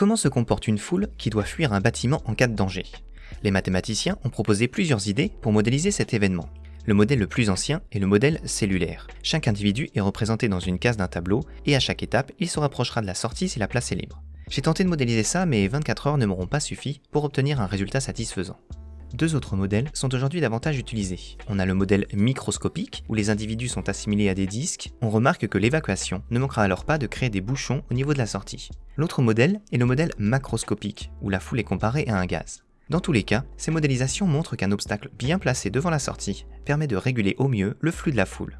Comment se comporte une foule qui doit fuir un bâtiment en cas de danger? Les mathématiciens ont proposé plusieurs idées pour modéliser cet événement. Le modèle le plus ancien est le modèle cellulaire. Chaque individu est représenté dans une case d'un tableau et à chaque étape, il se rapprochera de la sortie si la place est libre. J'ai tenté de modéliser ça, mais 24 heures ne m'auront pas suffi pour obtenir un résultat satisfaisant. Deux autres modèles sont aujourd'hui davantage utilisés. On a le modèle microscopique, où les individus sont assimilés à des disques. On remarque que l'évacuation ne manquera alors pas de créer des bouchons au niveau de la sortie. L'autre modèle est le modèle macroscopique, où la foule est comparée à un gaz. Dans tous les cas, ces modélisations montrent qu'un obstacle bien placé devant la sortie permet de réguler au mieux le flux de la foule.